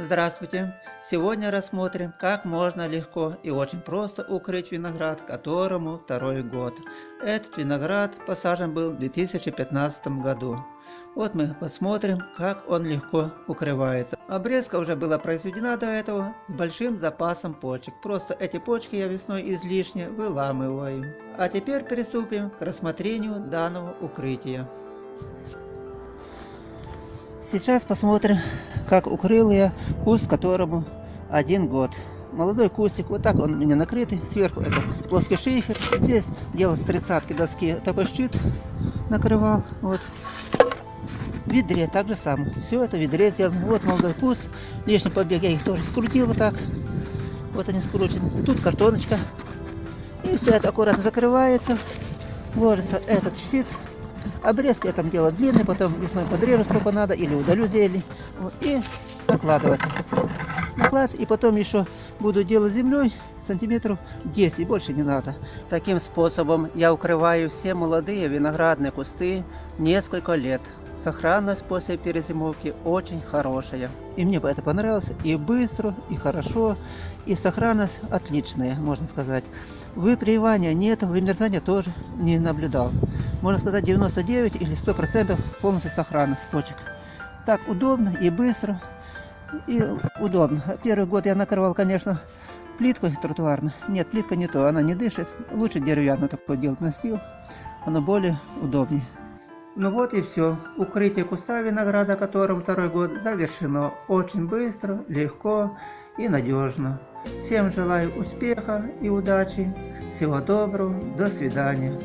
Здравствуйте! Сегодня рассмотрим, как можно легко и очень просто укрыть виноград, которому второй год. Этот виноград посажен был в 2015 году. Вот мы посмотрим, как он легко укрывается. Обрезка уже была произведена до этого с большим запасом почек. Просто эти почки я весной излишне выламываю. А теперь приступим к рассмотрению данного укрытия. Сейчас посмотрим, как укрыл я куст, которому один год. Молодой кустик, вот так он у меня накрытый. Сверху это плоский шифер. Здесь делал с тридцатки доски такой щит накрывал. Вот. В ведре так же самое. Все это в ведре сделано. Вот молодой куст. Лишний побег я их тоже скрутил вот так. Вот они скручены. Тут картоночка. И все это аккуратно закрывается. Ложится этот щит Обрезки я там делаю длинный, потом весной подрежу сколько надо, или удалю зелень. Вот, и накладывать. Накладывать, и потом еще буду делать землей сантиметров 10, больше не надо. Таким способом я укрываю все молодые виноградные кусты несколько лет. Сохранность после перезимовки очень хорошая. И мне бы это понравилось. И быстро, и хорошо, и сохранность отличная, можно сказать. Выпривания нет, вымерзания тоже не наблюдал. Можно сказать 99 или 100% полностью сохранность почек. Так удобно и быстро, и удобно. Первый год я накрывал, конечно, плиткой тротуарной. Нет, плитка не то, она не дышит. Лучше деревянно такое делать настил. Оно более удобнее. Ну вот и все. Укрытие куста винограда, которым второй год, завершено очень быстро, легко и надежно. Всем желаю успеха и удачи. Всего доброго. До свидания.